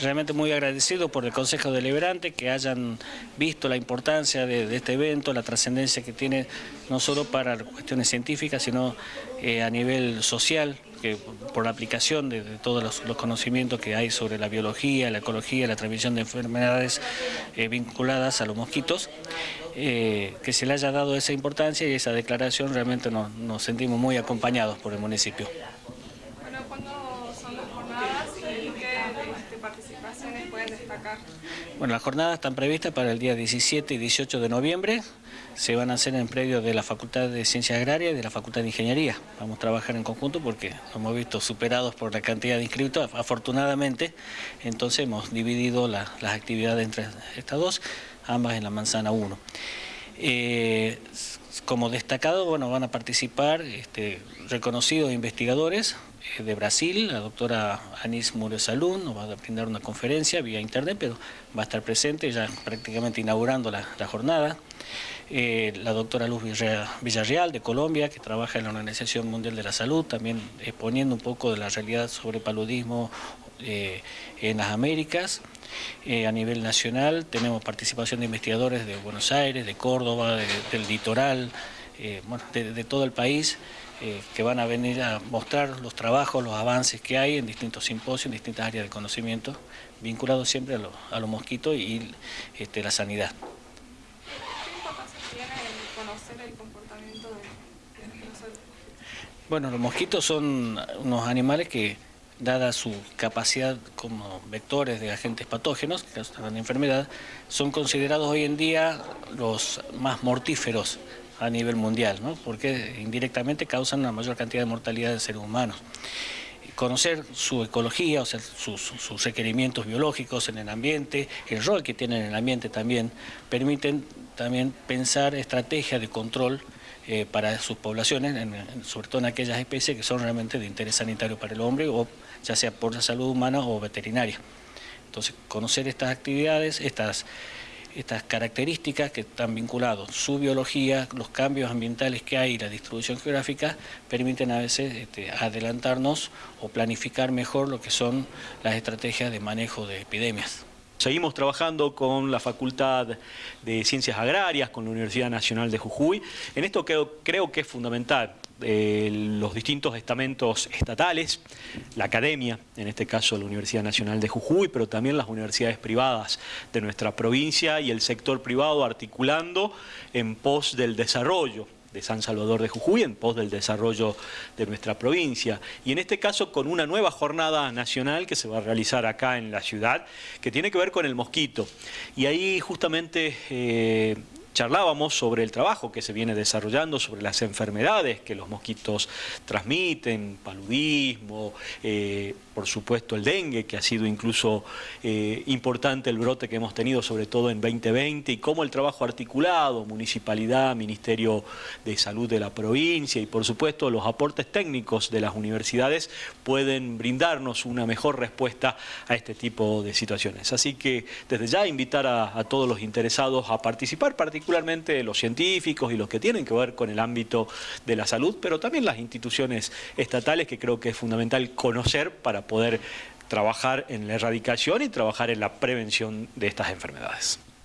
Realmente muy agradecido por el Consejo Deliberante que hayan visto la importancia de, este evento, la trascendencia que tiene no solo para cuestiones científicas, sino eh, a nivel social, que por la aplicación de, todos los, conocimientos que hay sobre la biología, la ecología, la transmisión de enfermedades eh, vinculadas a los mosquitos, eh, que se le haya dado esa importancia y esa declaración realmente nos sentimos muy acompañados por el municipio. Participaciones pueden destacar? Bueno, las jornadas están previstas para el día 17 y 18 de noviembre. Se van a hacer en predio de la Facultad de Ciencias Agrarias y de la Facultad de Ingeniería. Vamos a trabajar en conjunto porque nos hemos visto superados por la cantidad de inscritos, afortunadamente. Entonces hemos dividido las actividades entre estas dos, ambas en la manzana 1. Eh, como destacado, bueno, van a participar este, reconocidos investigadores de Brasil, la doctora Anis Muro Salún, nos va a brindar una conferencia vía internet, pero va a estar presente ya prácticamente inaugurando la, jornada. Eh, la doctora Luz Villarreal de Colombia, que trabaja en la Organización Mundial de la Salud, también exponiendo un poco de la realidad sobre paludismo eh, en las Américas. a nivel nacional tenemos participación de investigadores de Buenos Aires, de Córdoba, del litoral, de todo el país. Eh, que van a venir a mostrar los trabajos, los avances que hay en distintos simposios, en distintas áreas de conocimiento, vinculados siempre a, los mosquitos y este, la sanidad. ¿Qué importancia tiene conocer el comportamiento de, los Bueno, los mosquitos son unos animales que, dada su capacidad como vectores de agentes patógenos, que causan enfermedad, son considerados hoy en día los más mortíferos a nivel mundial, ¿no? porque indirectamente causan una mayor cantidad de mortalidad de seres humanos. Conocer su ecología, o sea, sus, requerimientos biológicos en el ambiente, el rol que tienen en el ambiente también, permiten también pensar estrategias de control eh, para sus poblaciones, sobre todo en aquellas especies que son realmente de interés sanitario para el hombre, o ya sea por la salud humana o veterinaria. Entonces, conocer estas actividades, estas estas características que están vinculados, su biología, los cambios ambientales que hay y la distribución geográfica, permiten a veces este, adelantarnos o planificar mejor lo que son las estrategias de manejo de epidemias. Seguimos trabajando con la Facultad de Ciencias Agrarias, con la Universidad Nacional de Jujuy. En esto creo, que es fundamental eh, los distintos estamentos estatales, la academia, en este caso la Universidad Nacional de Jujuy, pero también las universidades privadas de nuestra provincia y el sector privado articulando en pos del desarrollo de San Salvador de Jujuy en pos del desarrollo de nuestra provincia. Y en este caso con una nueva jornada nacional que se va a realizar acá en la ciudad, que tiene que ver con el mosquito. Y ahí justamente... Eh, charlábamos sobre el trabajo que se viene desarrollando, sobre las enfermedades que los mosquitos transmiten, paludismo, eh, por supuesto el dengue, que ha sido incluso eh, importante el brote que hemos tenido, sobre todo en 2020, y cómo el trabajo articulado, municipalidad, Ministerio de Salud de la provincia y por supuesto los aportes técnicos de las universidades pueden brindarnos una mejor respuesta a este tipo de situaciones. Así que desde ya invitar a, a todos los interesados a participar, particularmente los científicos y los que tienen que ver con el ámbito de la salud, pero también las instituciones estatales que creo que es fundamental conocer para poder trabajar en la erradicación y trabajar en la prevención de estas enfermedades.